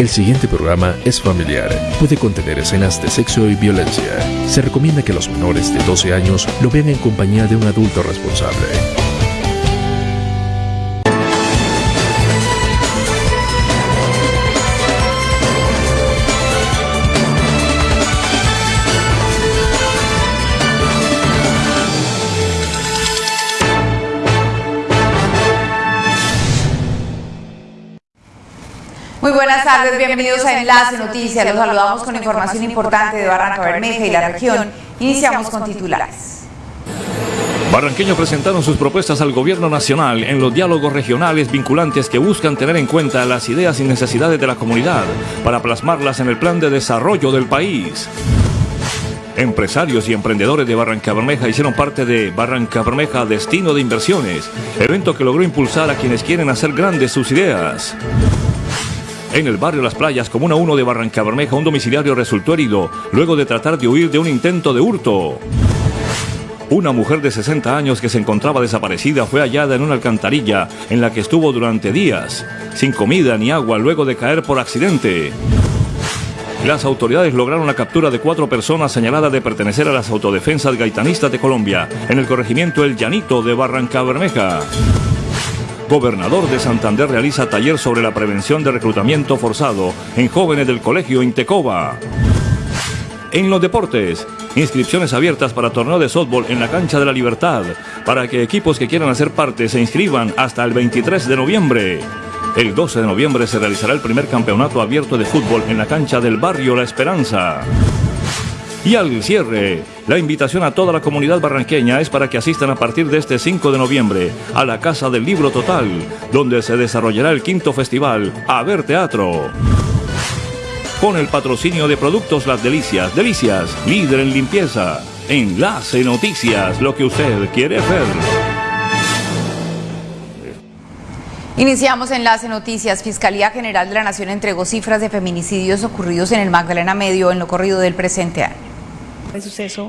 El siguiente programa es familiar. Puede contener escenas de sexo y violencia. Se recomienda que los menores de 12 años lo vean en compañía de un adulto responsable. Bienvenidos a Enlace Noticias. Los saludamos con información importante de Barranca Bermeja y la región. Iniciamos con titulares. Barranqueños presentaron sus propuestas al gobierno nacional en los diálogos regionales vinculantes que buscan tener en cuenta las ideas y necesidades de la comunidad para plasmarlas en el plan de desarrollo del país. Empresarios y emprendedores de Barranca Bermeja hicieron parte de Barranca Bermeja Destino de Inversiones, evento que logró impulsar a quienes quieren hacer grandes sus ideas. En el barrio Las Playas, Comuna 1 de Barranca Bermeja, un domiciliario resultó herido luego de tratar de huir de un intento de hurto. Una mujer de 60 años que se encontraba desaparecida fue hallada en una alcantarilla en la que estuvo durante días, sin comida ni agua luego de caer por accidente. Las autoridades lograron la captura de cuatro personas señaladas de pertenecer a las autodefensas gaitanistas de Colombia en el corregimiento El Llanito de Barranca Bermeja. Gobernador de Santander realiza taller sobre la prevención de reclutamiento forzado en jóvenes del colegio Intecoba. En los deportes, inscripciones abiertas para torneo de softball en la cancha de la Libertad, para que equipos que quieran hacer parte se inscriban hasta el 23 de noviembre. El 12 de noviembre se realizará el primer campeonato abierto de fútbol en la cancha del barrio La Esperanza. Y al cierre, la invitación a toda la comunidad barranqueña es para que asistan a partir de este 5 de noviembre a la Casa del Libro Total, donde se desarrollará el quinto festival A Ver Teatro. Con el patrocinio de Productos Las Delicias, Delicias, líder en limpieza. Enlace Noticias, lo que usted quiere ver. Iniciamos Enlace Noticias. Fiscalía General de la Nación entregó cifras de feminicidios ocurridos en el Magdalena Medio en lo corrido del presente año.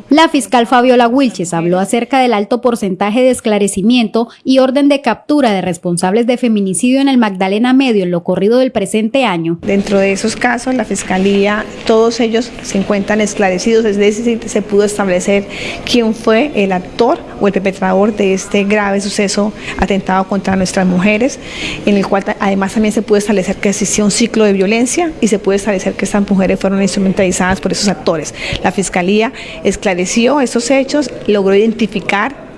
La fiscal Fabiola Wilches habló acerca del alto porcentaje de esclarecimiento y orden de captura de responsables de feminicidio en el Magdalena Medio en lo corrido del presente año. Dentro de esos casos, la fiscalía, todos ellos se encuentran esclarecidos, es decir, se pudo establecer quién fue el actor o el perpetrador de este grave suceso atentado contra nuestras mujeres, en el cual además también se pudo establecer que existió un ciclo de violencia y se puede establecer que estas mujeres fueron instrumentalizadas por esos actores. La fiscalía esclareció estos hechos, logró identificar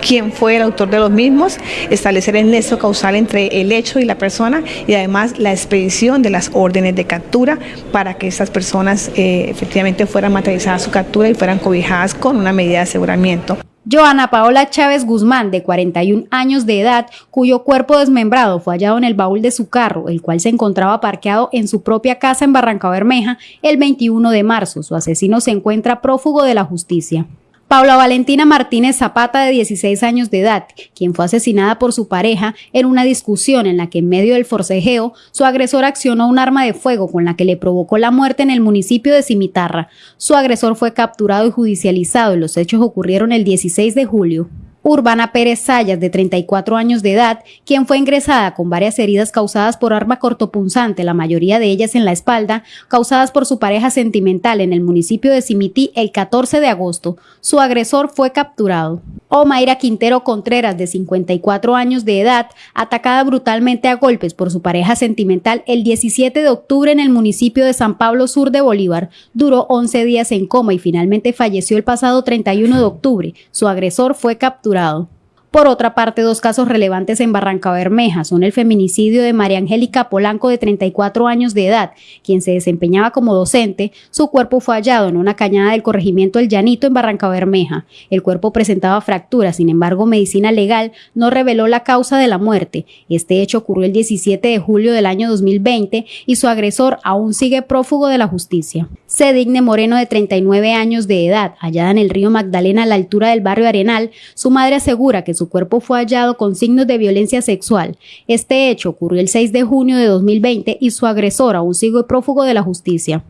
quién fue el autor de los mismos, establecer el nexo causal entre el hecho y la persona y además la expedición de las órdenes de captura para que estas personas eh, efectivamente fueran materializadas su captura y fueran cobijadas con una medida de aseguramiento. Joana Paola Chávez Guzmán, de 41 años de edad, cuyo cuerpo desmembrado fue hallado en el baúl de su carro, el cual se encontraba parqueado en su propia casa en Barranca Bermeja el 21 de marzo. Su asesino se encuentra prófugo de la justicia. Paula Valentina Martínez Zapata, de 16 años de edad, quien fue asesinada por su pareja en una discusión en la que en medio del forcejeo su agresor accionó un arma de fuego con la que le provocó la muerte en el municipio de Cimitarra. Su agresor fue capturado y judicializado y los hechos ocurrieron el 16 de julio. Urbana Pérez Sayas, de 34 años de edad, quien fue ingresada con varias heridas causadas por arma cortopunzante, la mayoría de ellas en la espalda, causadas por su pareja sentimental en el municipio de Simití el 14 de agosto. Su agresor fue capturado. Omaira Quintero Contreras, de 54 años de edad, atacada brutalmente a golpes por su pareja sentimental el 17 de octubre en el municipio de San Pablo Sur de Bolívar, duró 11 días en coma y finalmente falleció el pasado 31 de octubre. Su agresor fue capturado jurado. Por otra parte, dos casos relevantes en Barranca Bermeja son el feminicidio de María Angélica Polanco de 34 años de edad, quien se desempeñaba como docente. Su cuerpo fue hallado en una cañada del corregimiento El Llanito en Barranca Bermeja. El cuerpo presentaba fracturas, sin embargo, medicina legal no reveló la causa de la muerte. Este hecho ocurrió el 17 de julio del año 2020 y su agresor aún sigue prófugo de la justicia. Cedigne Moreno de 39 años de edad, hallada en el río Magdalena a la altura del barrio Arenal, su madre asegura que su cuerpo fue hallado con signos de violencia sexual. Este hecho ocurrió el 6 de junio de 2020 y su agresor aún sigue prófugo de la justicia.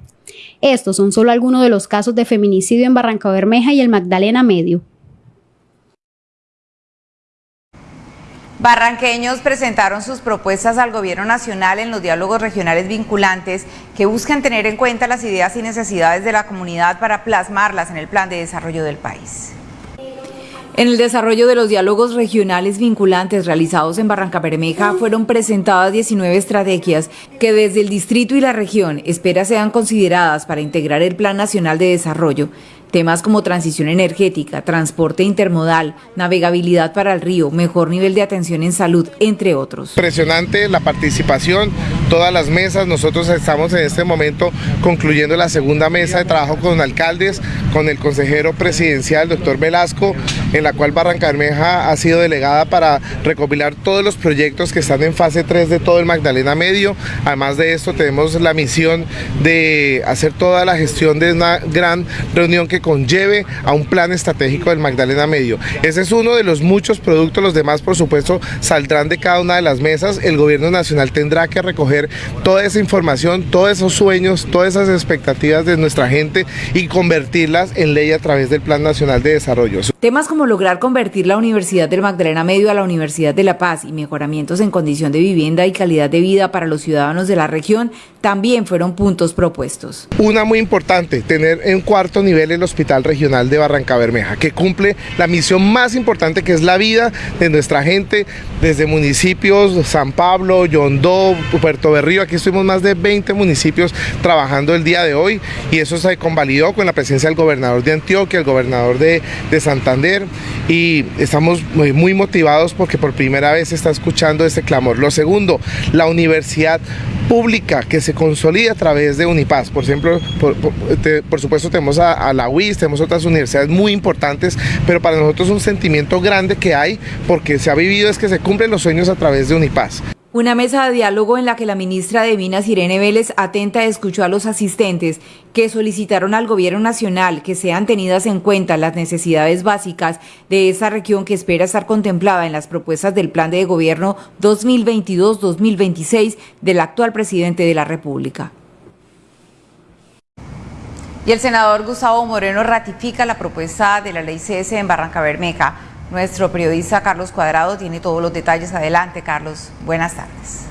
Estos son solo algunos de los casos de feminicidio en Barranca Bermeja y el Magdalena Medio. Barranqueños presentaron sus propuestas al gobierno nacional en los diálogos regionales vinculantes que buscan tener en cuenta las ideas y necesidades de la comunidad para plasmarlas en el plan de desarrollo del país. En el desarrollo de los diálogos regionales vinculantes realizados en Barranca Bermeja fueron presentadas 19 estrategias que desde el distrito y la región espera sean consideradas para integrar el Plan Nacional de Desarrollo Temas como transición energética, transporte intermodal, navegabilidad para el río, mejor nivel de atención en salud, entre otros. Impresionante la participación, todas las mesas, nosotros estamos en este momento concluyendo la segunda mesa de trabajo con alcaldes, con el consejero presidencial, doctor Velasco, en la cual Barranca Bermeja ha sido delegada para recopilar todos los proyectos que están en fase 3 de todo el Magdalena Medio. Además de esto tenemos la misión de hacer toda la gestión de una gran reunión que conlleve a un plan estratégico del Magdalena Medio. Ese es uno de los muchos productos, los demás por supuesto saldrán de cada una de las mesas. El gobierno nacional tendrá que recoger toda esa información, todos esos sueños, todas esas expectativas de nuestra gente y convertirlas en ley a través del Plan Nacional de Desarrollo. Temas como lograr convertir la Universidad del Magdalena Medio a la Universidad de La Paz y mejoramientos en condición de vivienda y calidad de vida para los ciudadanos de la región también fueron puntos propuestos. Una muy importante, tener en cuarto nivel el Hospital Regional de Barranca Bermeja, que cumple la misión más importante que es la vida de nuestra gente, desde municipios San Pablo, Yondó, Puerto Berrío, aquí estuvimos más de 20 municipios trabajando el día de hoy y eso se convalidó con la presencia del gobernador de Antioquia, el gobernador de, de Santander y estamos muy, muy motivados porque por primera vez se está escuchando este clamor. Lo segundo, la universidad pública que se consolida a través de Unipaz. Por ejemplo, por, supuesto tenemos a, la UIS, tenemos otras universidades muy importantes, pero para nosotros un sentimiento grande que hay porque se ha vivido es que se cumplen los sueños a través de Unipaz. Una mesa de diálogo en la que la ministra de Minas, Irene Vélez, atenta escuchó a los asistentes que solicitaron al gobierno nacional que sean tenidas en cuenta las necesidades básicas de esa región que espera estar contemplada en las propuestas del plan de gobierno 2022-2026 del actual presidente de la República. Y el senador Gustavo Moreno ratifica la propuesta de la ley CS en Barranca Bermeja nuestro periodista Carlos Cuadrado tiene todos los detalles. Adelante, Carlos. Buenas tardes.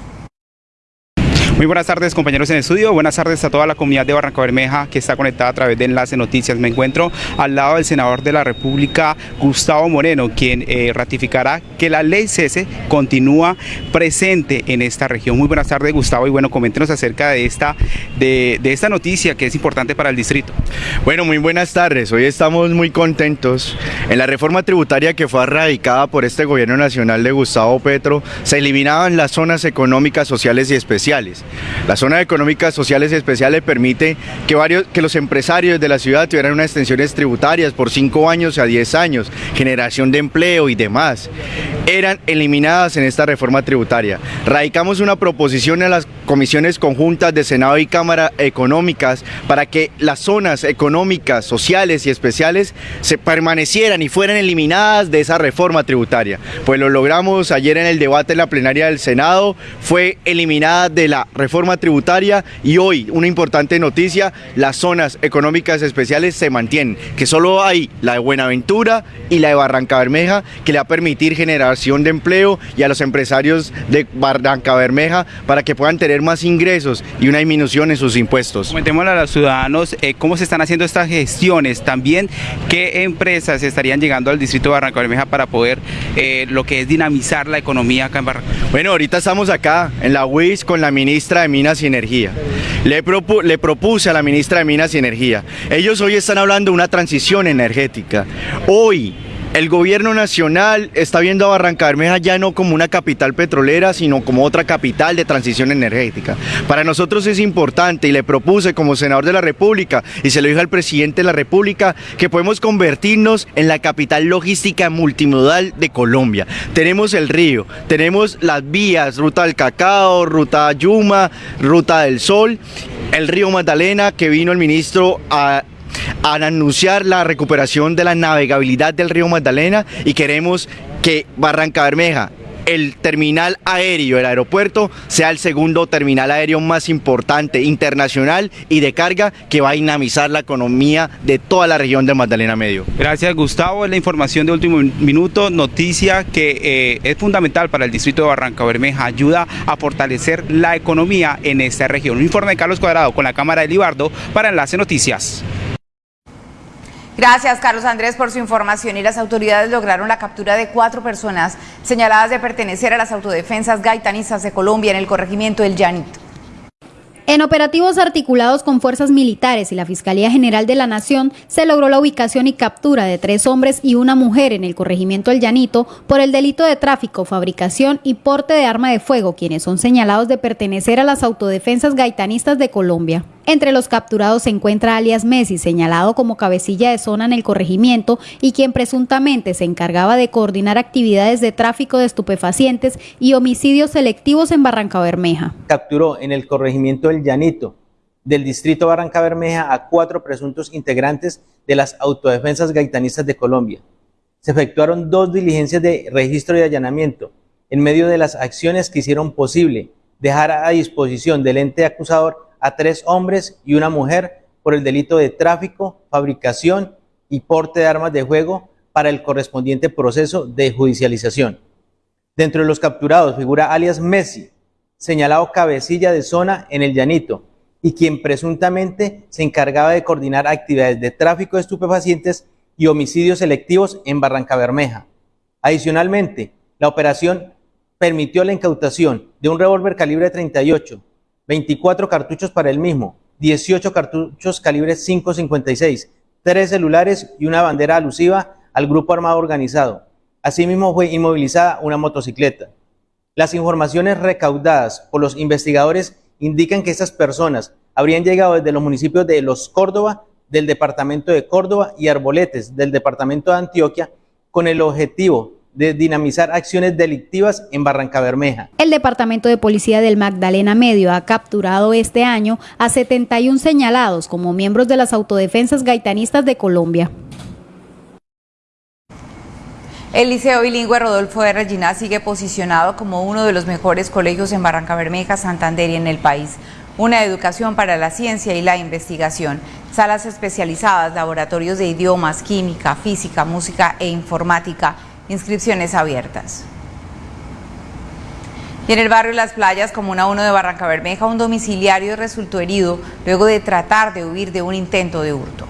Muy buenas tardes compañeros en el estudio, buenas tardes a toda la comunidad de Barranca Bermeja que está conectada a través de Enlace Noticias. Me encuentro al lado del senador de la República, Gustavo Moreno, quien eh, ratificará que la ley cese continúa presente en esta región. Muy buenas tardes Gustavo y bueno, coméntenos acerca de esta, de, de esta noticia que es importante para el distrito. Bueno, muy buenas tardes, hoy estamos muy contentos. En la reforma tributaria que fue erradicada por este gobierno nacional de Gustavo Petro, se eliminaban las zonas económicas, sociales y especiales. La zona económica sociales especiales permite que, varios, que los empresarios de la ciudad tuvieran unas extensiones tributarias por 5 años a 10 años, generación de empleo y demás. Eran eliminadas en esta reforma tributaria. Radicamos una proposición en las comisiones conjuntas de Senado y Cámara Económicas para que las zonas económicas, sociales y especiales se permanecieran y fueran eliminadas de esa reforma tributaria. Pues lo logramos ayer en el debate en la plenaria del Senado, fue eliminada de la reforma tributaria y hoy una importante noticia, las zonas económicas especiales se mantienen, que solo hay la de Buenaventura y la de Barranca Bermeja que le va a permitir generación de empleo y a los empresarios de Barranca Bermeja para que puedan tener más ingresos y una disminución en sus impuestos. Comentémosle a los ciudadanos eh, cómo se están haciendo estas gestiones, también qué empresas estarían llegando al distrito de Barranca Bermeja para poder eh, lo que es dinamizar la economía acá en Barranca. Bueno, ahorita estamos acá en la UIS con la ministra de Minas y Energía. Le, le propuse a la ministra de Minas y Energía. Ellos hoy están hablando de una transición energética. Hoy el gobierno nacional está viendo a Barranca Bermeja ya no como una capital petrolera, sino como otra capital de transición energética. Para nosotros es importante y le propuse como senador de la República y se lo dije al presidente de la República que podemos convertirnos en la capital logística multimodal de Colombia. Tenemos el río, tenemos las vías, ruta del cacao, ruta Yuma, ruta del sol, el río Magdalena que vino el ministro a al anunciar la recuperación de la navegabilidad del río Magdalena y queremos que Barranca Bermeja el terminal aéreo, el aeropuerto, sea el segundo terminal aéreo más importante internacional y de carga que va a dinamizar la economía de toda la región del Magdalena Medio. Gracias Gustavo, es la información de último minuto, noticia que eh, es fundamental para el distrito de Barranca Bermeja, ayuda a fortalecer la economía en esta región. Un informe de Carlos Cuadrado con la Cámara de Libardo para Enlace Noticias. Gracias, Carlos Andrés, por su información. Y las autoridades lograron la captura de cuatro personas señaladas de pertenecer a las autodefensas gaitanistas de Colombia en el corregimiento del Llanito. En operativos articulados con fuerzas militares y la Fiscalía General de la Nación, se logró la ubicación y captura de tres hombres y una mujer en el corregimiento El Llanito por el delito de tráfico, fabricación y porte de arma de fuego, quienes son señalados de pertenecer a las autodefensas gaitanistas de Colombia. Entre los capturados se encuentra alias Messi, señalado como cabecilla de zona en el corregimiento y quien presuntamente se encargaba de coordinar actividades de tráfico de estupefacientes y homicidios selectivos en Barranca Bermeja. Capturó en el corregimiento El Llanito del distrito Barranca Bermeja a cuatro presuntos integrantes de las autodefensas gaitanistas de Colombia. Se efectuaron dos diligencias de registro y allanamiento en medio de las acciones que hicieron posible dejar a disposición del ente acusador a tres hombres y una mujer por el delito de tráfico, fabricación y porte de armas de fuego para el correspondiente proceso de judicialización. Dentro de los capturados figura alias Messi, señalado cabecilla de zona en el Llanito, y quien presuntamente se encargaba de coordinar actividades de tráfico de estupefacientes y homicidios selectivos en Barranca Bermeja. Adicionalmente, la operación permitió la incautación de un revólver calibre 38, 24 cartuchos para el mismo, 18 cartuchos calibre 5.56, 3 celulares y una bandera alusiva al grupo armado organizado. Asimismo fue inmovilizada una motocicleta. Las informaciones recaudadas por los investigadores indican que estas personas habrían llegado desde los municipios de Los Córdoba, del departamento de Córdoba y Arboletes, del departamento de Antioquia, con el objetivo de dinamizar acciones delictivas en Barranca Bermeja. El Departamento de Policía del Magdalena Medio ha capturado este año a 71 señalados como miembros de las autodefensas gaitanistas de Colombia. El Liceo Bilingüe Rodolfo de Regina sigue posicionado como uno de los mejores colegios en Barranca Bermeja, Santander y en el país. Una educación para la ciencia y la investigación, salas especializadas, laboratorios de idiomas, química, física, música e informática inscripciones abiertas. Y en el barrio Las Playas, Comuna 1 de Barranca Bermeja, un domiciliario resultó herido luego de tratar de huir de un intento de hurto.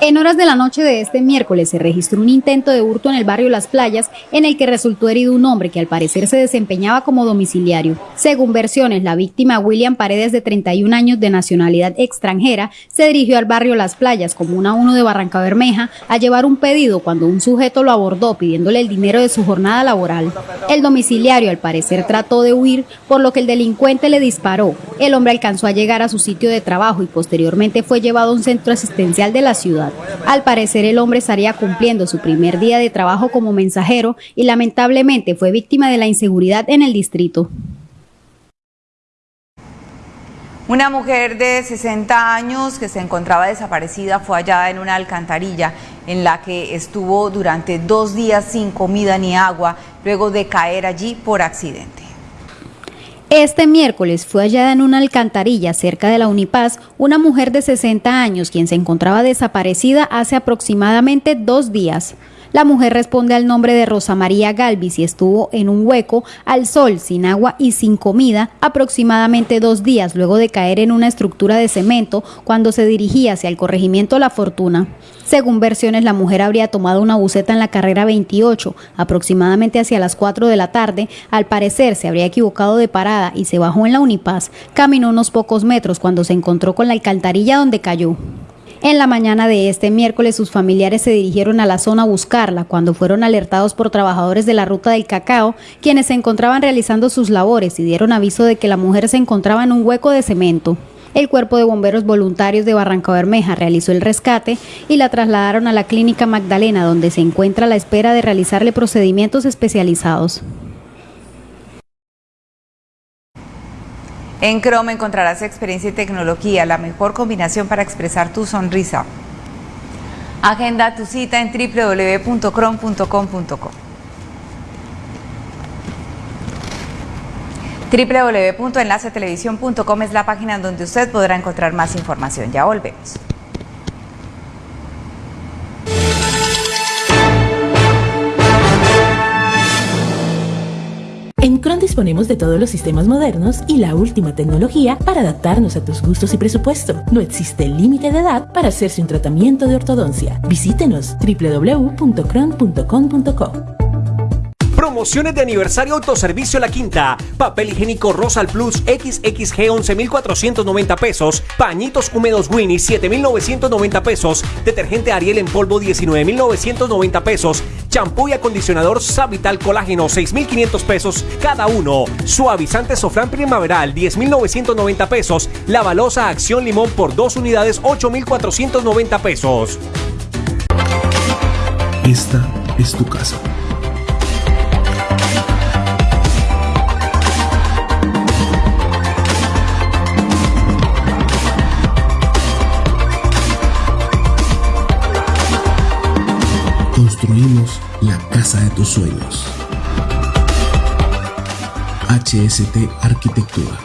En horas de la noche de este miércoles se registró un intento de hurto en el barrio Las Playas en el que resultó herido un hombre que al parecer se desempeñaba como domiciliario. Según versiones, la víctima William Paredes de 31 años de nacionalidad extranjera se dirigió al barrio Las Playas, comuna 1 de Barranca Bermeja, a llevar un pedido cuando un sujeto lo abordó pidiéndole el dinero de su jornada laboral. El domiciliario al parecer trató de huir, por lo que el delincuente le disparó. El hombre alcanzó a llegar a su sitio de trabajo y posteriormente fue llevado a un centro asistencial de la ciudad. Al parecer el hombre estaría cumpliendo su primer día de trabajo como mensajero y lamentablemente fue víctima de la inseguridad en el distrito. Una mujer de 60 años que se encontraba desaparecida fue hallada en una alcantarilla en la que estuvo durante dos días sin comida ni agua luego de caer allí por accidente. Este miércoles fue hallada en una alcantarilla cerca de la Unipaz una mujer de 60 años quien se encontraba desaparecida hace aproximadamente dos días. La mujer responde al nombre de Rosa María Galvis y estuvo en un hueco al sol, sin agua y sin comida, aproximadamente dos días luego de caer en una estructura de cemento cuando se dirigía hacia el corregimiento La Fortuna. Según versiones, la mujer habría tomado una buceta en la carrera 28, aproximadamente hacia las 4 de la tarde. Al parecer se habría equivocado de parada y se bajó en la Unipaz. Caminó unos pocos metros cuando se encontró con la alcantarilla donde cayó. En la mañana de este miércoles sus familiares se dirigieron a la zona a buscarla cuando fueron alertados por trabajadores de la ruta del cacao, quienes se encontraban realizando sus labores y dieron aviso de que la mujer se encontraba en un hueco de cemento. El Cuerpo de Bomberos Voluntarios de Barranca Bermeja realizó el rescate y la trasladaron a la Clínica Magdalena, donde se encuentra a la espera de realizarle procedimientos especializados. En Chrome encontrarás experiencia y tecnología, la mejor combinación para expresar tu sonrisa. Agenda tu cita en www.chrome.com.co. www.enlacetelevisión.com es la página donde usted podrá encontrar más información. Ya volvemos. Disponemos de todos los sistemas modernos y la última tecnología para adaptarnos a tus gustos y presupuesto. No existe límite de edad para hacerse un tratamiento de ortodoncia. Visítenos www.cron.com.co. Promociones de aniversario Autoservicio La Quinta. Papel higiénico Rosal Plus XXG 11,490 pesos. Pañitos húmedos Winnie 7,990 pesos. Detergente Ariel en polvo 19,990 pesos. Champú y acondicionador Savital Colágeno 6,500 pesos cada uno. Suavizante Sofran Primaveral 10,990 pesos. Lavalosa Acción Limón por dos unidades 8,490 pesos. Esta es tu casa. Construimos la casa de tus sueños. HST Arquitectura.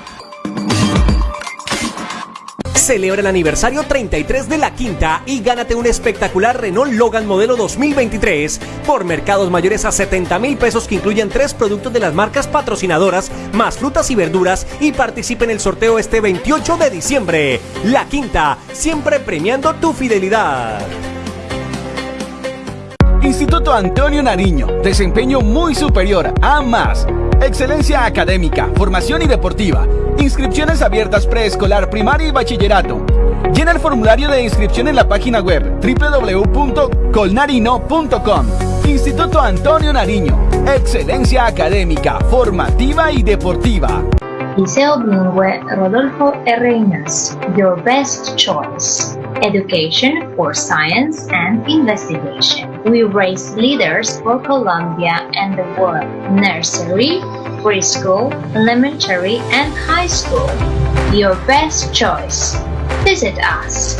Celebra el aniversario 33 de la Quinta y gánate un espectacular Renault Logan modelo 2023 por mercados mayores a 70 mil pesos que incluyen tres productos de las marcas patrocinadoras, más frutas y verduras y participe en el sorteo este 28 de diciembre. La Quinta, siempre premiando tu fidelidad. Instituto Antonio Nariño, desempeño muy superior a más. Excelencia académica, formación y deportiva. Inscripciones abiertas preescolar, primaria y bachillerato. Llena el formulario de inscripción en la página web www.colnarino.com. Instituto Antonio Nariño. Excelencia académica, formativa y deportiva. Liceo Bilingüe Rodolfo R. Inas, your best choice. Education for science and investigation. We raise leaders for Colombia and the world. Nursery, preschool, elementary, and high school. Your best choice. Visit us.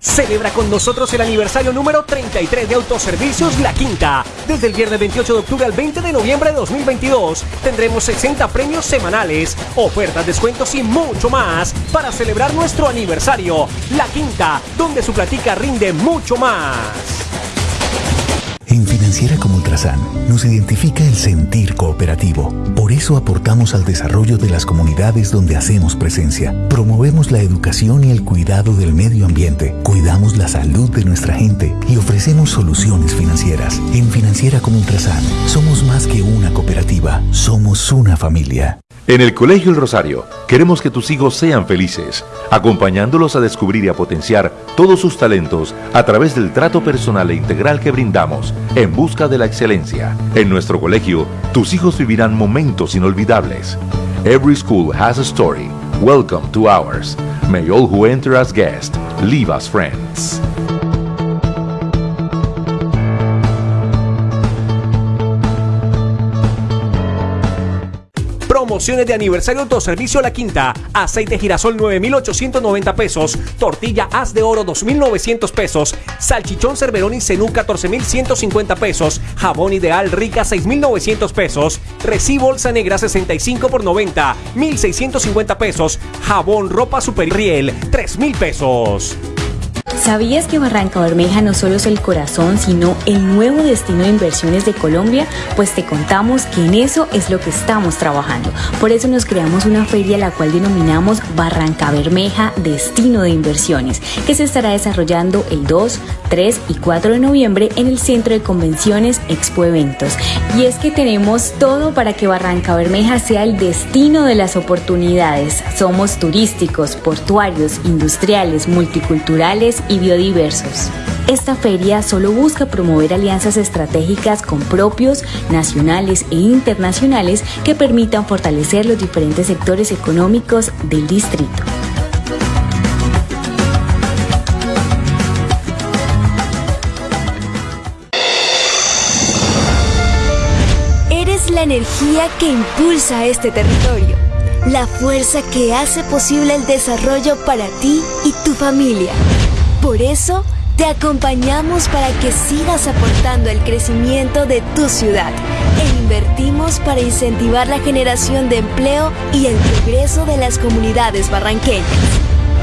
Celebra con nosotros el aniversario número 33 de Autoservicios La Quinta. Desde el viernes 28 de octubre al 20 de noviembre de 2022 tendremos 60 premios semanales, ofertas, descuentos y mucho más para celebrar nuestro aniversario. La Quinta, donde su platica rinde mucho más. Financiera como Ultrasan nos identifica el sentir cooperativo. Por eso aportamos al desarrollo de las comunidades donde hacemos presencia. Promovemos la educación y el cuidado del medio ambiente. Cuidamos la salud de nuestra gente y ofrecemos soluciones financieras. En Financiera como Ultrasan somos más que una cooperativa, somos una familia. En el Colegio El Rosario queremos que tus hijos sean felices, acompañándolos a descubrir y a potenciar todos sus talentos a través del trato personal e integral que brindamos en busca de la excelencia. En nuestro colegio, tus hijos vivirán momentos inolvidables. Every school has a story. Welcome to ours. May all who enter as guests leave as friends. Promociones de aniversario Autoservicio La Quinta. Aceite girasol 9,890 pesos. Tortilla Haz de Oro 2,900 pesos. Salchichón Cerverón y Cenú 14,150 pesos. Jabón Ideal Rica 6,900 pesos. Recibo Bolsa Negra 65 por 90, 1,650 pesos. Jabón Ropa Super Riel 3,000 pesos. ¿Sabías que Barranca Bermeja no solo es el corazón, sino el nuevo destino de inversiones de Colombia? Pues te contamos que en eso es lo que estamos trabajando. Por eso nos creamos una feria la cual denominamos Barranca Bermeja Destino de Inversiones, que se estará desarrollando el 2, 3 y 4 de noviembre en el Centro de Convenciones Expo Eventos. Y es que tenemos todo para que Barranca Bermeja sea el destino de las oportunidades. Somos turísticos, portuarios, industriales, multiculturales y biodiversos. Esta feria solo busca promover alianzas estratégicas con propios, nacionales e internacionales que permitan fortalecer los diferentes sectores económicos del distrito. Eres la energía que impulsa este territorio, la fuerza que hace posible el desarrollo para ti y tu familia. Por eso, te acompañamos para que sigas aportando el crecimiento de tu ciudad. En Invertimos para incentivar la generación de empleo y el progreso de las comunidades barranqueñas.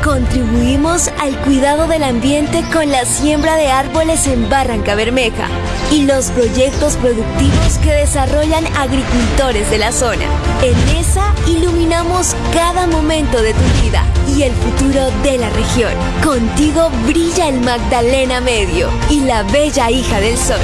Contribuimos al cuidado del ambiente con la siembra de árboles en Barranca Bermeja y los proyectos productivos que desarrollan agricultores de la zona. En ESA iluminamos cada momento de tu vida y el futuro de la región. Contigo brilla el Magdalena Medio y la bella hija del sol.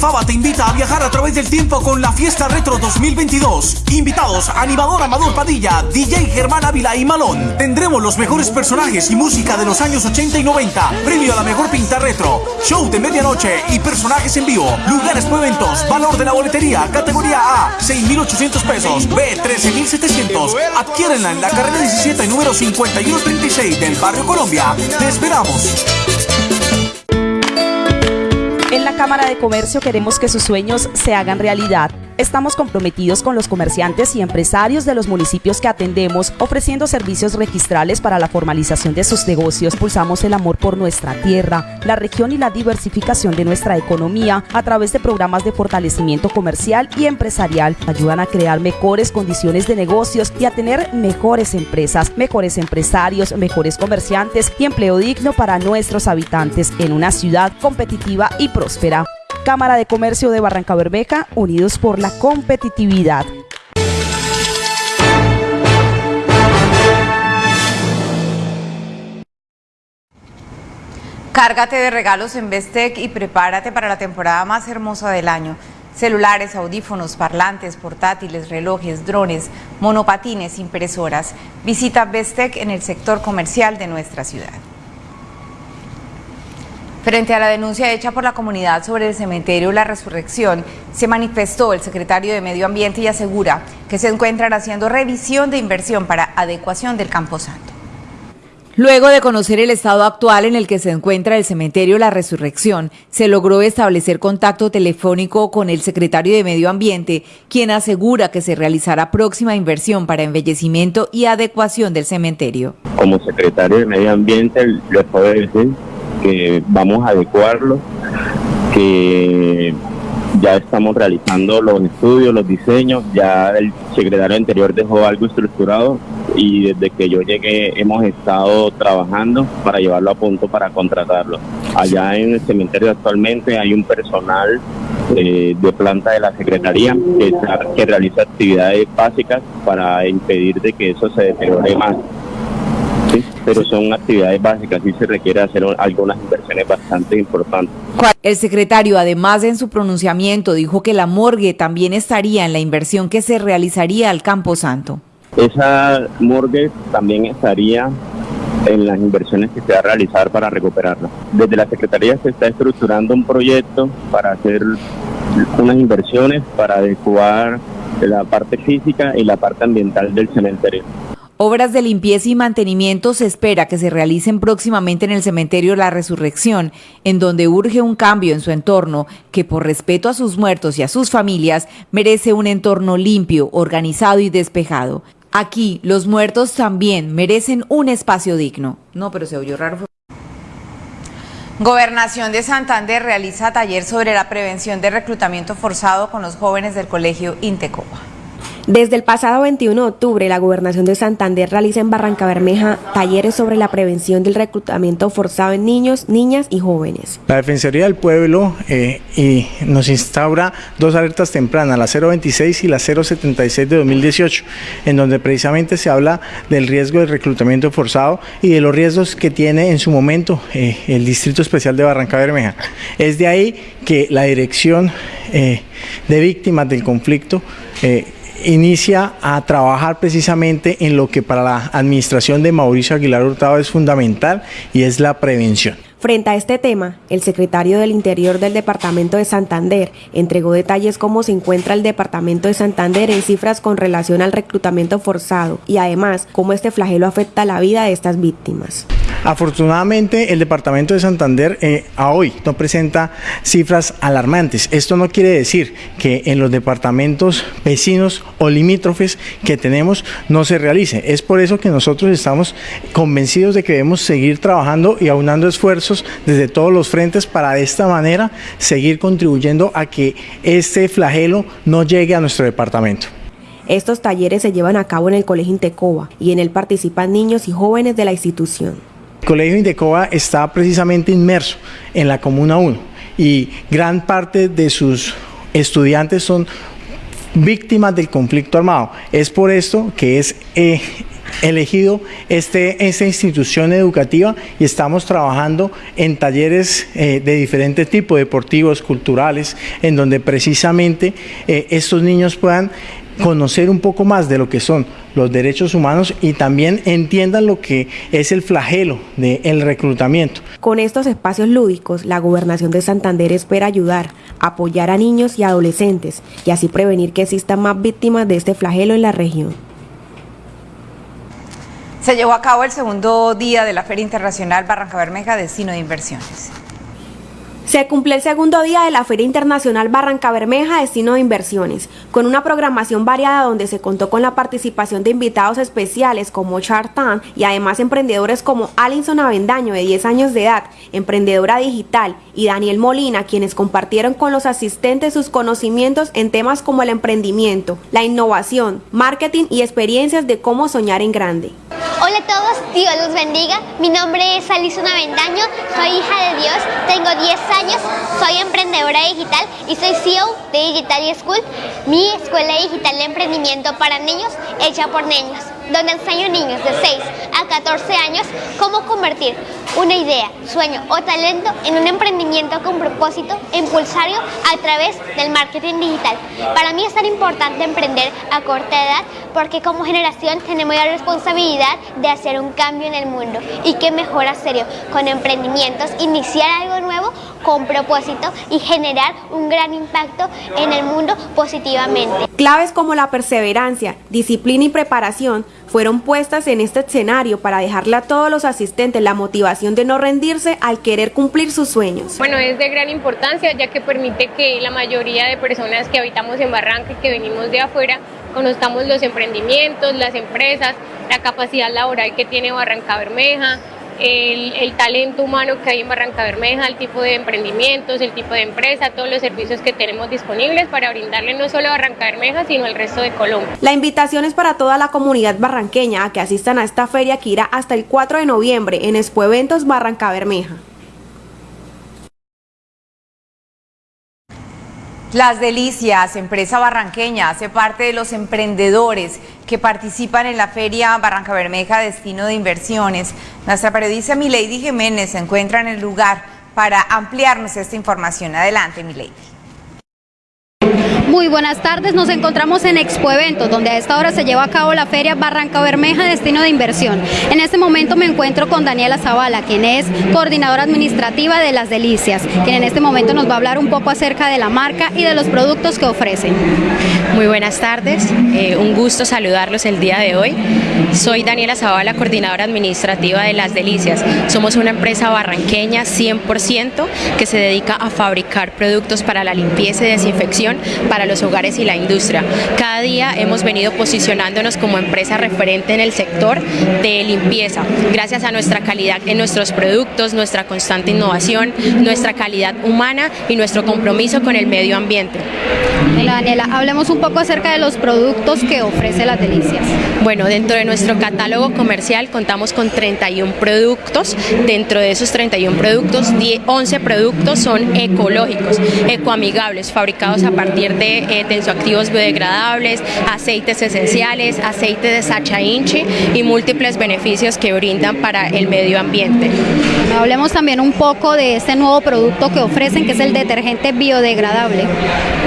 Cafaba te invita a viajar a través del tiempo con la Fiesta Retro 2022. Invitados, animador Amador Padilla, DJ Germán Ávila y Malón. Tendremos los mejores personajes y música de los años 80 y 90. Premio a la mejor pinta retro. Show de medianoche y personajes en vivo. Lugares por eventos. Valor de la boletería. Categoría A, 6,800 pesos. B, 13,700. Adquiérenla en la carrera 17, número 5136 del Barrio Colombia. Te esperamos. Cámara de Comercio queremos que sus sueños se hagan realidad. Estamos comprometidos con los comerciantes y empresarios de los municipios que atendemos, ofreciendo servicios registrales para la formalización de sus negocios. Pulsamos el amor por nuestra tierra, la región y la diversificación de nuestra economía a través de programas de fortalecimiento comercial y empresarial. Ayudan a crear mejores condiciones de negocios y a tener mejores empresas, mejores empresarios, mejores comerciantes y empleo digno para nuestros habitantes en una ciudad competitiva y próspera. Cámara de Comercio de Barranca Bermeja, unidos por la competitividad. Cárgate de regalos en Bestec y prepárate para la temporada más hermosa del año. Celulares, audífonos, parlantes, portátiles, relojes, drones, monopatines, impresoras. Visita Bestec en el sector comercial de nuestra ciudad. Frente a la denuncia hecha por la comunidad sobre el cementerio La Resurrección, se manifestó el secretario de Medio Ambiente y asegura que se encuentran haciendo revisión de inversión para adecuación del Camposanto. Luego de conocer el estado actual en el que se encuentra el cementerio La Resurrección, se logró establecer contacto telefónico con el secretario de Medio Ambiente, quien asegura que se realizará próxima inversión para embellecimiento y adecuación del cementerio. Como secretario de Medio Ambiente, les puedo decir que vamos a adecuarlo, que ya estamos realizando los estudios, los diseños, ya el secretario anterior dejó algo estructurado y desde que yo llegué hemos estado trabajando para llevarlo a punto para contratarlo. Allá en el cementerio actualmente hay un personal eh, de planta de la Secretaría que, que realiza actividades básicas para impedir de que eso se deteriore más. Sí, pero son actividades básicas y se requiere hacer algunas inversiones bastante importantes. El secretario, además en su pronunciamiento, dijo que la morgue también estaría en la inversión que se realizaría al Campo Santo. Esa morgue también estaría en las inversiones que se va a realizar para recuperarla. Desde la Secretaría se está estructurando un proyecto para hacer unas inversiones para adecuar la parte física y la parte ambiental del cementerio. Obras de limpieza y mantenimiento se espera que se realicen próximamente en el cementerio La Resurrección, en donde urge un cambio en su entorno que por respeto a sus muertos y a sus familias merece un entorno limpio, organizado y despejado. Aquí los muertos también merecen un espacio digno. No, pero se oyó raro. Gobernación de Santander realiza taller sobre la prevención de reclutamiento forzado con los jóvenes del colegio Intecopa. Desde el pasado 21 de octubre, la Gobernación de Santander realiza en Barranca Bermeja talleres sobre la prevención del reclutamiento forzado en niños, niñas y jóvenes. La Defensoría del Pueblo eh, y nos instaura dos alertas tempranas, la 026 y la 076 de 2018, en donde precisamente se habla del riesgo del reclutamiento forzado y de los riesgos que tiene en su momento eh, el Distrito Especial de Barranca Bermeja. Es de ahí que la Dirección eh, de Víctimas del Conflicto inicia a trabajar precisamente en lo que para la administración de Mauricio Aguilar Hurtado es fundamental y es la prevención. Frente a este tema, el secretario del Interior del Departamento de Santander entregó detalles cómo se encuentra el Departamento de Santander en cifras con relación al reclutamiento forzado y además cómo este flagelo afecta la vida de estas víctimas. Afortunadamente, el departamento de Santander eh, a hoy no presenta cifras alarmantes. Esto no quiere decir que en los departamentos vecinos o limítrofes que tenemos no se realice. Es por eso que nosotros estamos convencidos de que debemos seguir trabajando y aunando esfuerzos desde todos los frentes para de esta manera seguir contribuyendo a que este flagelo no llegue a nuestro departamento. Estos talleres se llevan a cabo en el Colegio Intecoba y en él participan niños y jóvenes de la institución. El Colegio Intecoba está precisamente inmerso en la Comuna 1 y gran parte de sus estudiantes son víctimas del conflicto armado. Es por esto que es eh, elegido este, esta institución educativa y estamos trabajando en talleres eh, de diferentes tipos, deportivos, culturales, en donde precisamente eh, estos niños puedan conocer un poco más de lo que son los derechos humanos y también entiendan lo que es el flagelo del reclutamiento. Con estos espacios lúdicos, la Gobernación de Santander espera ayudar, apoyar a niños y adolescentes y así prevenir que existan más víctimas de este flagelo en la región. Se llevó a cabo el segundo día de la Feria Internacional Barranca Bermeja Destino de Inversiones. Se cumple el segundo día de la Feria Internacional Barranca Bermeja Destino de Inversiones, con una programación variada donde se contó con la participación de invitados especiales como Chartan y además emprendedores como Alinson Avendaño de 10 años de edad, emprendedora digital, y Daniel Molina, quienes compartieron con los asistentes sus conocimientos en temas como el emprendimiento, la innovación, marketing y experiencias de cómo soñar en grande. Hola a todos, Dios los bendiga. Mi nombre es Alison Avendaño, soy hija de Dios, tengo 10 años, soy emprendedora digital y soy CEO de Digital School, mi escuela digital de emprendimiento para niños hecha por niños, donde enseño a niños de 6 a 14 años cómo convertir una idea, sueño o talento en un emprendimiento con propósito e impulsario a través del marketing digital. Para mí es tan importante emprender a corta edad porque como generación tenemos la responsabilidad de hacer un cambio en el mundo y qué mejor hacerlo con emprendimientos, iniciar algo nuevo con propósito y generar un gran impacto en el mundo positivamente. Claves como la perseverancia, disciplina y preparación fueron puestas en este escenario para dejarle a todos los asistentes la motivación de no rendirse al querer cumplir sus sueños. Bueno, es de gran importancia ya que permite que la mayoría de personas que habitamos en Barranca y que venimos de afuera conozcamos los emprendimientos, las empresas, la capacidad laboral que tiene Barranca Bermeja, el, talento humano que hay en Barranca Bermeja, el tipo de emprendimientos, el tipo de empresa, todos los servicios que tenemos disponibles para brindarle no solo a Barranca Bermeja, sino al resto de Colombia. La invitación es para toda la comunidad barranqueña a que asistan a esta feria que irá hasta el 4 de noviembre en Expo Eventos Barranca Bermeja. Las Delicias, empresa barranqueña, hace parte de los emprendedores que participan en la Feria Barranca Bermeja Destino de Inversiones. Nuestra periodista Milady Jiménez se encuentra en el lugar para ampliarnos esta información. Adelante, Milady. Muy buenas tardes, nos encontramos en Expo Eventos, donde a esta hora se lleva a cabo la feria Barranca Bermeja Destino de Inversión. En este momento me encuentro con Daniela Zavala, quien es coordinadora administrativa de Las Delicias, quien en este momento nos va a hablar un poco acerca de la marca y de los productos que ofrecen. Muy buenas tardes, eh, un gusto saludarlos el día de hoy. Soy Daniela Zavala, coordinadora administrativa de Las Delicias. Somos una empresa barranqueña 100% que se dedica a fabricar productos para la limpieza y desinfección los hogares y la industria. Cada día hemos venido posicionándonos como empresa referente en el sector de limpieza, gracias a nuestra calidad en nuestros productos, nuestra constante innovación, nuestra calidad humana y nuestro compromiso con el medio ambiente. Daniela, hablemos un poco acerca de los productos que ofrece Las Delicias. Bueno, dentro de nuestro catálogo comercial contamos con 31 productos, dentro de esos 31 productos, 11 productos son ecológicos, ecoamigables, fabricados a partir de eh, tensoactivos biodegradables, aceites esenciales, aceite de sacha inchi y múltiples beneficios que brindan para el medio ambiente. Hablemos también un poco de este nuevo producto que ofrecen, que es el detergente biodegradable.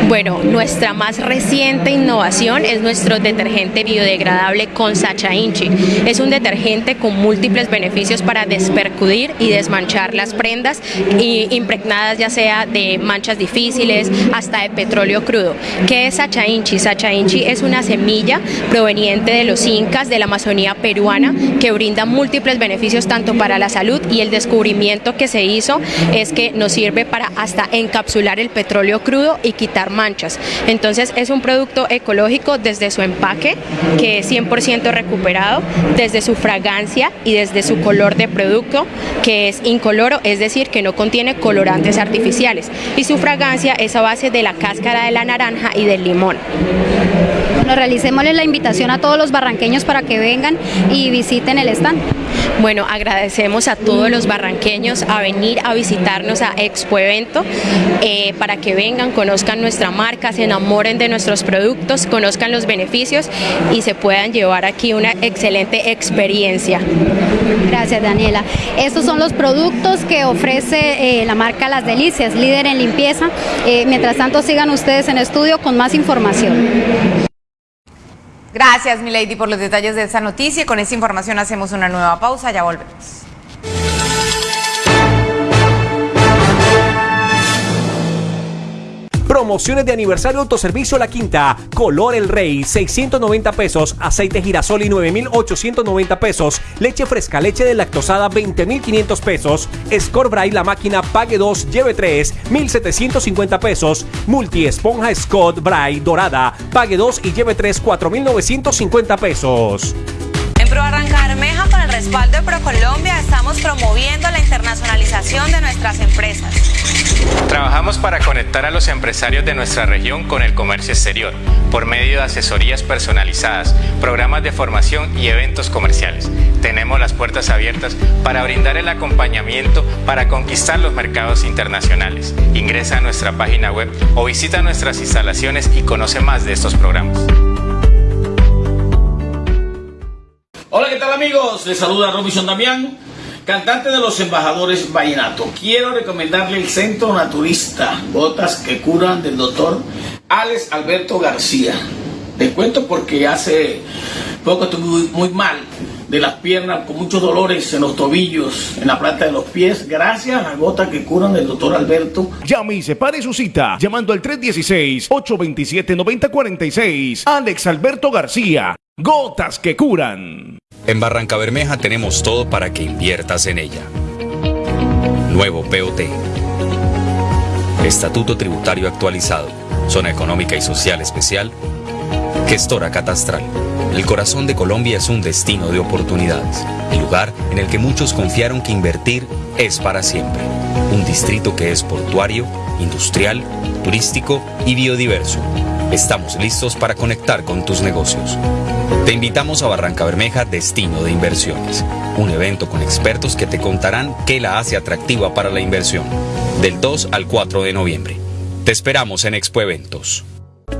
Bueno, nuestra más reciente innovación es nuestro detergente biodegradable con Sacha Inchi. Es un detergente con múltiples beneficios para despercudir y desmanchar las prendas y impregnadas ya sea de manchas difíciles hasta de petróleo crudo. ¿Qué es Sacha Inchi? Sacha Inchi es una semilla proveniente de los incas de la Amazonía peruana que brinda múltiples beneficios tanto para la salud y el descubrimiento que se hizo es que nos sirve para hasta encapsular el petróleo crudo y quitar manchas. Entonces es un producto ecológico desde su empaque, que es 100% recuperado, desde su fragancia y desde su color de producto, que es incoloro, es decir, que no contiene colorantes artificiales. Y su fragancia es a base de la cáscara de la naranja y del limón. Bueno, realicémosle la invitación a todos los barranqueños para que vengan y visiten el stand. Bueno, agradecemos a todos los barranqueños a venir a visitarnos a Expo Evento eh, para que vengan, conozcan nuestra marca, se enamoren de nuestros productos, conozcan los beneficios y se puedan llevar aquí una excelente experiencia. Gracias Daniela. Estos son los productos que ofrece eh, la marca Las Delicias, líder en limpieza. Eh, mientras tanto sigan ustedes en estudio con más información. Gracias, Milady, por los detalles de esta noticia. Con esta información hacemos una nueva pausa. Ya volvemos. Promociones de aniversario autoservicio La Quinta. Color El Rey, 690 pesos. Aceite girasol y 9,890 pesos. Leche fresca, leche de lactosada, 20,500 pesos. Scorbray, la máquina, pague 2, lleve 3, 1,750 pesos. Multi esponja Scott Bray dorada, pague 2 y lleve 3, 4,950 pesos. En Pro Barranca Bermeja, con el respaldo de ProColombia, estamos promoviendo la internacionalización de nuestras empresas. Trabajamos para conectar a los empresarios de nuestra región con el comercio exterior por medio de asesorías personalizadas, programas de formación y eventos comerciales. Tenemos las puertas abiertas para brindar el acompañamiento para conquistar los mercados internacionales. Ingresa a nuestra página web o visita nuestras instalaciones y conoce más de estos programas. Hola, ¿qué tal amigos? Les saluda Robinson Damián, cantante de los embajadores Vallenato. Quiero recomendarle el Centro Naturista, Botas que Curan del doctor Alex Alberto García. Te cuento porque hace poco estuve muy, mal de las piernas, con muchos dolores en los tobillos, en la planta de los pies, gracias a gotas que curan del doctor Alberto. Llame y separe su cita llamando al 316-827-9046. Alex Alberto García. Gotas que curan. En Barranca Bermeja tenemos todo para que inviertas en ella. Nuevo POT. Estatuto Tributario Actualizado. Zona Económica y Social Especial. Gestora Catastral. El corazón de Colombia es un destino de oportunidades. El lugar en el que muchos confiaron que invertir es para siempre. Un distrito que es portuario, industrial, turístico y biodiverso. Estamos listos para conectar con tus negocios. Te invitamos a Barranca Bermeja Destino de Inversiones, un evento con expertos que te contarán qué la hace atractiva para la inversión. Del 2 al 4 de noviembre. Te esperamos en Expo Eventos.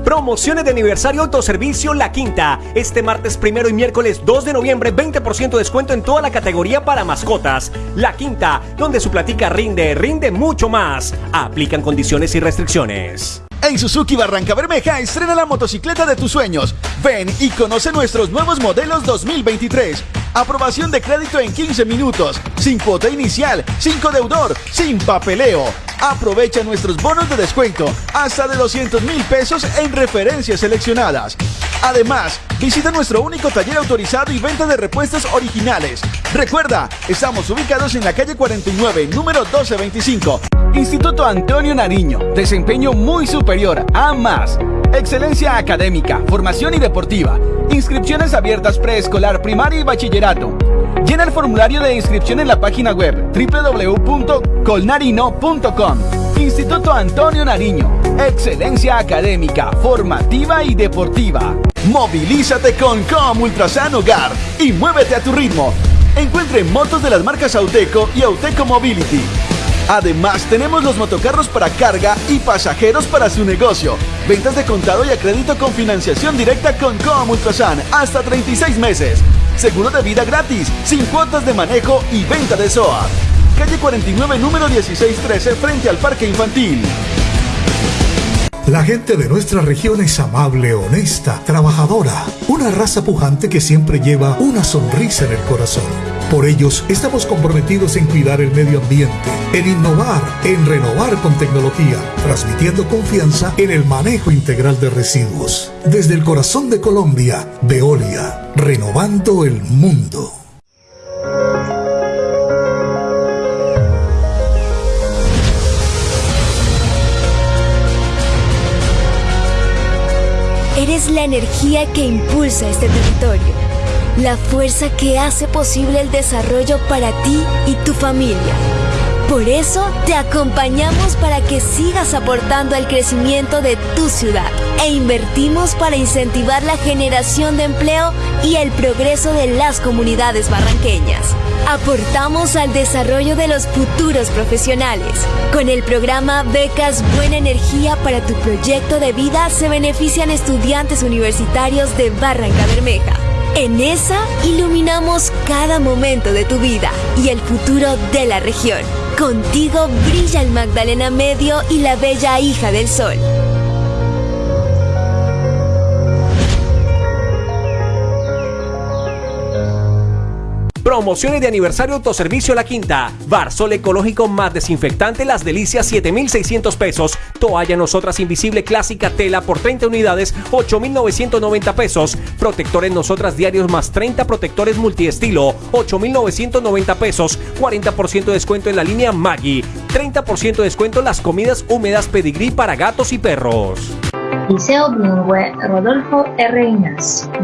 Promociones de aniversario autoservicio La Quinta. Este martes primero y miércoles 2 de noviembre, 20% de descuento en toda la categoría para mascotas. La Quinta, donde su platica rinde, rinde mucho más. Aplican condiciones y restricciones. En Suzuki Barranca Bermeja estrena la motocicleta de tus sueños. Ven y conoce nuestros nuevos modelos 2023. Aprobación de crédito en 15 minutos, sin cuota inicial, sin codeudor, sin papeleo. Aprovecha nuestros bonos de descuento hasta de 200 mil pesos en referencias seleccionadas. Además, visita nuestro único taller autorizado y venta de repuestos originales. Recuerda, estamos ubicados en la calle 49, número 1225. Instituto Antonio Nariño, desempeño muy superior a más. Excelencia académica, formación y deportiva. Inscripciones abiertas preescolar, primaria y bachillerato. Llena el formulario de inscripción en la página web www.colnarino.com. Instituto Antonio Nariño. Excelencia académica, formativa y deportiva. Movilízate con Com Ultrasan Hogar y muévete a tu ritmo. Encuentre motos de las marcas Auteco y Auteco Mobility. Además, tenemos los motocarros para carga y pasajeros para su negocio. Ventas de contado y a crédito con financiación directa con Com Ultrasan hasta 36 meses. Seguro de vida gratis, sin cuotas de manejo y venta de SOA. Calle 49, número 1613, frente al Parque Infantil. La gente de nuestra región es amable, honesta, trabajadora, una raza pujante que siempre lleva una sonrisa en el corazón. Por ellos, estamos comprometidos en cuidar el medio ambiente, en innovar, en renovar con tecnología, transmitiendo confianza en el manejo integral de residuos. Desde el corazón de Colombia, Veolia, renovando el mundo. Eres la energía que impulsa este territorio, la fuerza que hace posible el desarrollo para ti y tu familia. Por eso te acompañamos para que sigas aportando al crecimiento de tu ciudad e invertimos para incentivar la generación de empleo y el progreso de las comunidades barranqueñas. Aportamos al desarrollo de los futuros profesionales. Con el programa Becas Buena Energía para tu proyecto de vida se benefician estudiantes universitarios de Barranca Bermeja. En esa iluminamos cada momento de tu vida y el futuro de la región. Contigo brilla el Magdalena Medio y la bella hija del sol. Promociones de aniversario Autoservicio La Quinta. Barsol ecológico más desinfectante Las Delicias 7600 pesos. Toalla Nosotras Invisible Clásica Tela por 30 unidades 8990 pesos. Protectores Nosotras Diarios más 30 protectores multiestilo 8990 pesos. 40% de descuento en la línea Maggi. 30% de descuento en las comidas húmedas pedigrí para gatos y perros. Liceo Bilingüe Rodolfo R.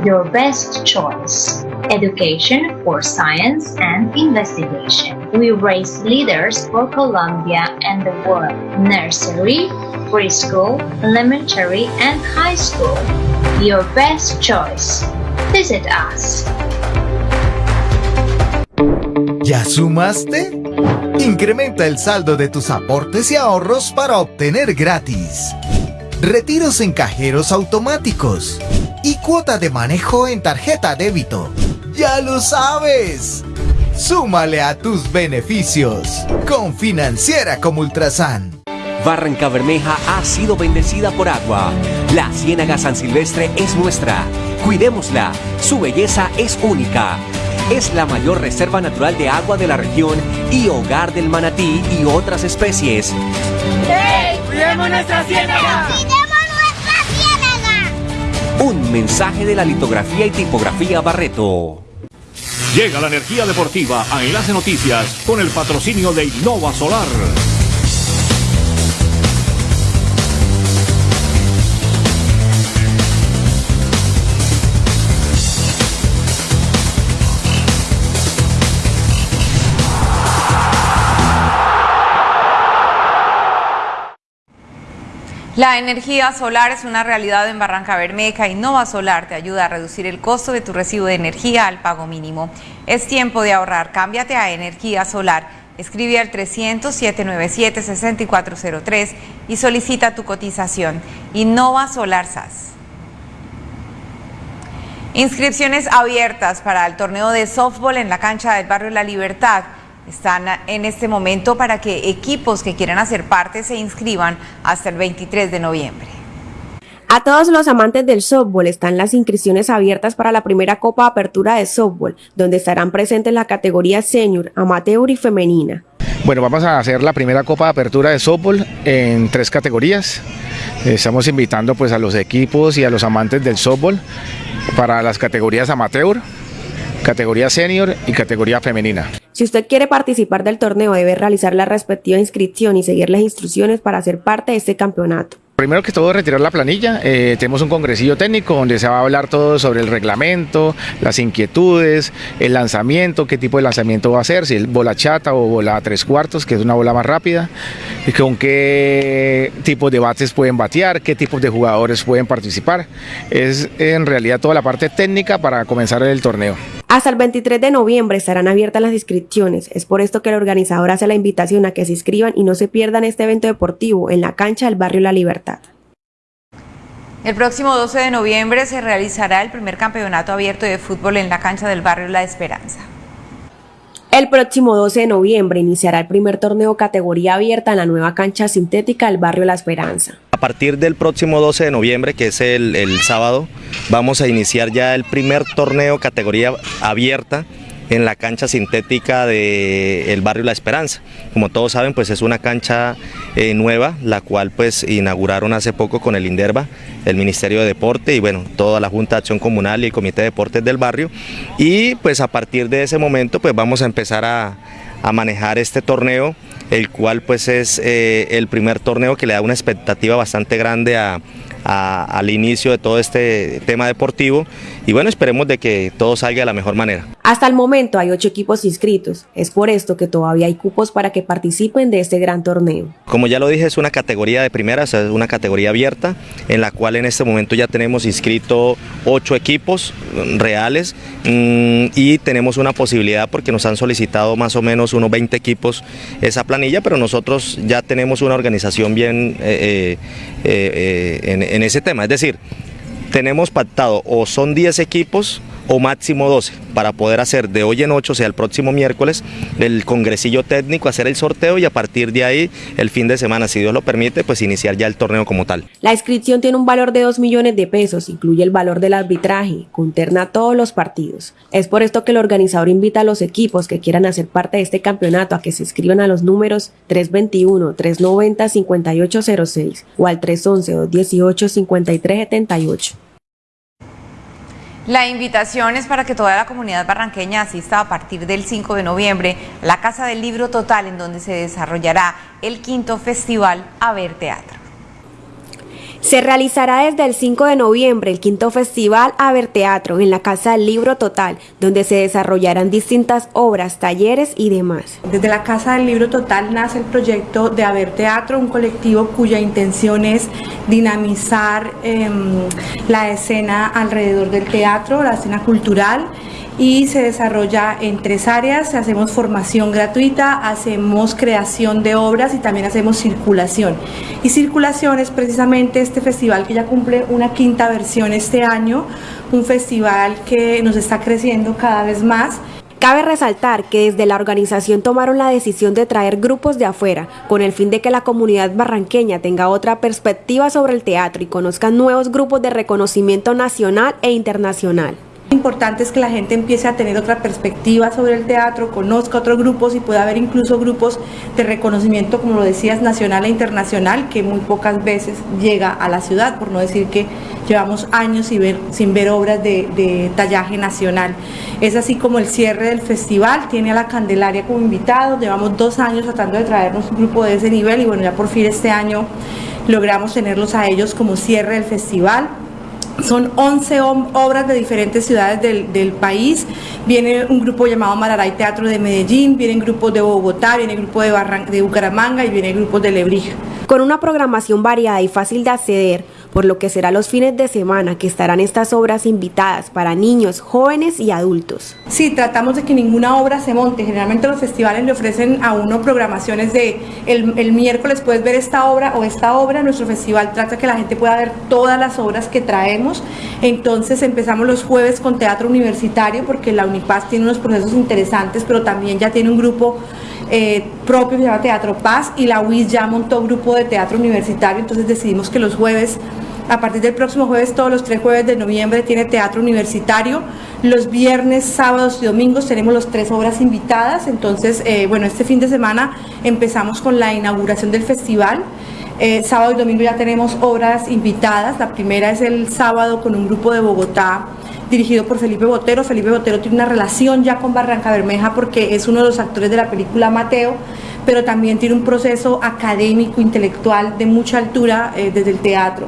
Your best choice. Education for science and investigation. We raise leaders for Colombia and the world. Nursery, preschool, elementary, and high school. Your best choice. Visit us. ¿Ya sumaste? Incrementa el saldo de tus aportes y ahorros para obtener gratis retiros en cajeros automáticos y cuota de manejo en tarjeta débito. ¡Ya lo sabes! Súmale a tus beneficios con Financiera como Ultrasan. Barranca Bermeja ha sido bendecida por agua. La Ciénaga San Silvestre es nuestra. Cuidémosla. Su belleza es única. Es la mayor reserva natural de agua de la región y hogar del manatí y otras especies. ¡Hey! ¡Cuidemos nuestra ciénaga! ¡Cuidemos nuestra ciénaga! Un mensaje de la litografía y tipografía Barreto. Llega la energía deportiva a Enlace Noticias con el patrocinio de Innova Solar. La energía solar es una realidad en Barranca Bermeja y Nova Solar te ayuda a reducir el costo de tu recibo de energía al pago mínimo. Es tiempo de ahorrar. Cámbiate a energía solar. Escribe al 300-797-6403 y solicita tu cotización. Innova Solar SAS. Inscripciones abiertas para el torneo de softball en la cancha del barrio La Libertad están en este momento para que equipos que quieran hacer parte se inscriban hasta el 23 de noviembre. A todos los amantes del softball están las inscripciones abiertas para la primera Copa Apertura de Softball, donde estarán presentes la categoría senior, amateur y femenina. Bueno, vamos a hacer la primera Copa de Apertura de Softball en tres categorías. Estamos invitando pues a los equipos y a los amantes del softball para las categorías amateur, categoría senior y categoría femenina. Si usted quiere participar del torneo debe realizar la respectiva inscripción y seguir las instrucciones para ser parte de este campeonato. Primero que todo, retirar la planilla. Eh, tenemos un congresillo técnico donde se va a hablar todo sobre el reglamento, las inquietudes, el lanzamiento, qué tipo de lanzamiento va a ser, si es bola chata o bola tres cuartos, que es una bola más rápida, y con qué tipos de bates pueden batear, qué tipos de jugadores pueden participar. Es en realidad toda la parte técnica para comenzar el torneo. Hasta el 23 de noviembre estarán abiertas las inscripciones. Es por esto que el organizador hace la invitación a que se inscriban y no se pierdan este evento deportivo en la cancha del barrio La Libertad. El próximo 12 de noviembre se realizará el primer campeonato abierto de fútbol en la cancha del barrio La Esperanza. El próximo 12 de noviembre iniciará el primer torneo categoría abierta en la nueva cancha sintética del barrio La Esperanza. A partir del próximo 12 de noviembre, que es el, el sábado, vamos a iniciar ya el primer torneo categoría abierta en la cancha sintética del barrio La Esperanza. Como todos saben, pues es una cancha eh, nueva, la cual pues inauguraron hace poco con el INDERBA, el Ministerio de Deporte y bueno, toda la Junta de Acción Comunal y el Comité de Deportes del barrio. Y pues a partir de ese momento pues vamos a empezar a, a manejar este torneo, el cual pues es eh, el primer torneo que le da una expectativa bastante grande al inicio de todo este tema deportivo y bueno, esperemos de que todo salga de la mejor manera. Hasta el momento hay ocho equipos inscritos, es por esto que todavía hay cupos para que participen de este gran torneo. Como ya lo dije, es una categoría de primera, es una categoría abierta, en la cual en este momento ya tenemos inscrito ocho equipos reales mm, y tenemos una posibilidad porque nos han solicitado más o menos unos 20 equipos esa planilla, pero nosotros ya tenemos una organización bien eh, eh, eh, en, en ese tema, es decir, tenemos pactado o son 10 equipos o máximo 12 para poder hacer de hoy en 8, o sea, el próximo miércoles, el congresillo técnico, hacer el sorteo y a partir de ahí, el fin de semana, si Dios lo permite, pues iniciar ya el torneo como tal. La inscripción tiene un valor de 2 millones de pesos, incluye el valor del arbitraje, conterna todos los partidos. Es por esto que el organizador invita a los equipos que quieran hacer parte de este campeonato a que se inscriban a los números 321-390-5806 o al 311-218-5378. La invitación es para que toda la comunidad barranqueña asista a partir del 5 de noviembre a la Casa del Libro Total, en donde se desarrollará el quinto festival A Ver Teatro. Se realizará desde el 5 de noviembre el quinto festival Haber Teatro en la Casa del Libro Total, donde se desarrollarán distintas obras, talleres y demás. Desde la Casa del Libro Total nace el proyecto de Haber Teatro, un colectivo cuya intención es dinamizar em, la escena alrededor del teatro, la escena cultural y se desarrolla en tres áreas. Hacemos formación gratuita, hacemos creación de obras y también hacemos circulación. Y circulación es precisamente este festival que ya cumple una quinta versión este año, un festival que nos está creciendo cada vez más. Cabe resaltar que desde la organización tomaron la decisión de traer grupos de afuera, con el fin de que la comunidad barranqueña tenga otra perspectiva sobre el teatro y conozcan nuevos grupos de reconocimiento nacional e internacional importante es que la gente empiece a tener otra perspectiva sobre el teatro, conozca otros grupos y pueda haber incluso grupos de reconocimiento, como lo decías, nacional e internacional, que muy pocas veces llega a la ciudad, por no decir que llevamos años sin ver, sin ver obras de, de tallaje nacional. Es así como el cierre del festival, tiene a la Candelaria como invitado, llevamos dos años tratando de traernos un grupo de ese nivel y bueno, ya por fin este año logramos tenerlos a ellos como cierre del festival. Son 11 obras de diferentes ciudades del, país. Viene un grupo llamado Mararay Teatro de Medellín, vienen grupos de Bogotá, viene el grupo de, de Bucaramanga y viene grupos de Lebrija. Con una programación variada y fácil de acceder, por lo que será los fines de semana que estarán estas obras invitadas para niños, jóvenes y adultos. Sí, tratamos de que ninguna obra se monte. Generalmente los festivales le ofrecen a uno programaciones de el, miércoles puedes ver esta obra o esta obra. Nuestro festival trata que la gente pueda ver todas las obras que traemos. Entonces empezamos los jueves con teatro universitario porque la Unipaz tiene unos procesos interesantes, pero también ya tiene un grupo eh, propio que se llama Teatro Paz y la UIS ya montó grupo de teatro universitario, entonces decidimos que los jueves a partir del próximo jueves, todos los tres jueves de noviembre, tiene teatro universitario. Los viernes, sábados y domingos tenemos las tres obras invitadas. Entonces, eh, bueno, este fin de semana empezamos con la inauguración del festival. Eh, sábado y domingo ya tenemos obras invitadas. La primera es el sábado con un grupo de Bogotá dirigido por Felipe Botero. Felipe Botero tiene una relación ya con Barranca Bermeja porque es uno de los actores de la película Mateo, pero también tiene un proceso académico, intelectual de mucha altura eh, desde el teatro.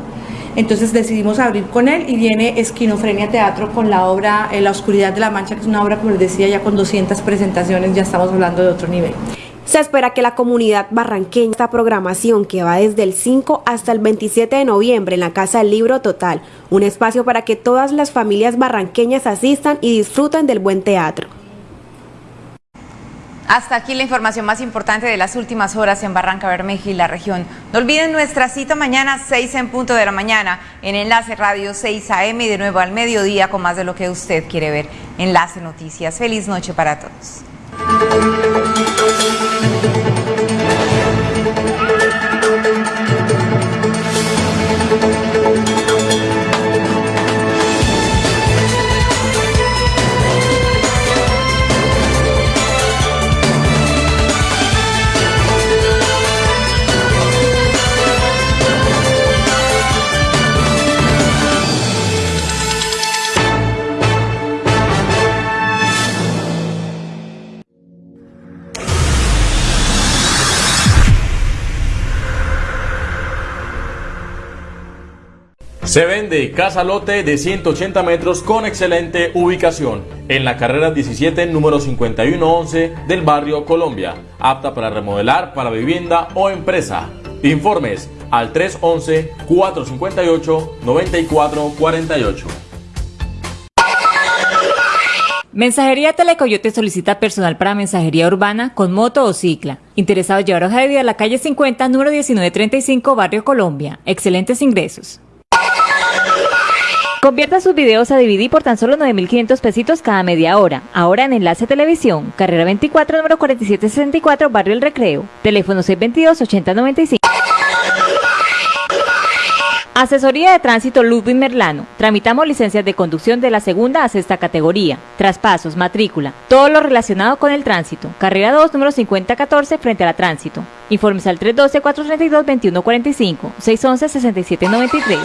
Entonces decidimos abrir con él y viene Esquinofrenia Teatro con la obra eh, La Oscuridad de la Mancha, que es una obra, como les decía, ya con 200 presentaciones, ya estamos hablando de otro nivel. Se espera que la comunidad barranqueña esta programación que va desde el 5 hasta el 27 de noviembre en la Casa del Libro Total, un espacio para que todas las familias barranqueñas asistan y disfruten del buen teatro. Hasta aquí la información más importante de las últimas horas en Barranca Bermeja y la región. No olviden nuestra cita mañana 6 en punto de la mañana en Enlace Radio 6 AM y de nuevo al mediodía con más de lo que usted quiere ver. Enlace Noticias. Feliz noche para todos. Se vende casa lote de 180 metros con excelente ubicación en la carrera 17 número 5111 del barrio Colombia, apta para remodelar para vivienda o empresa. Informes al 311-458-9448. Mensajería Telecoyote solicita personal para mensajería urbana con moto o cicla. Interesado llevar hoja de vida a la calle 50, número 1935, Barrio Colombia. Excelentes ingresos. Convierta sus videos a DVD por tan solo 9.500 pesitos cada media hora. Ahora en Enlace Televisión, carrera 24, número 4764, Barrio El Recreo. Teléfono 622-8095. Asesoría de Tránsito Ludwig Merlano. Tramitamos licencias de conducción de la segunda a sexta categoría. Traspasos, matrícula, todo lo relacionado con el tránsito. Carrera 2, número 5014, frente a la tránsito. Informes al 312-432-2145, 611-6793.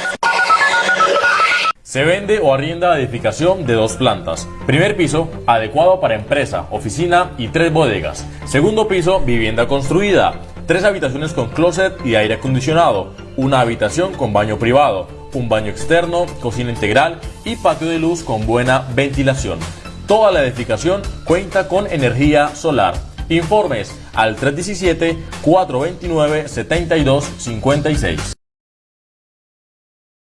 Se vende o arrienda la edificación de dos plantas. Primer piso, adecuado para empresa, oficina y tres bodegas. Segundo piso, vivienda construida. Tres habitaciones con closet y aire acondicionado. Una habitación con baño privado. Un baño externo, cocina integral y patio de luz con buena ventilación. Toda la edificación cuenta con energía solar. Informes al 317-429-7256.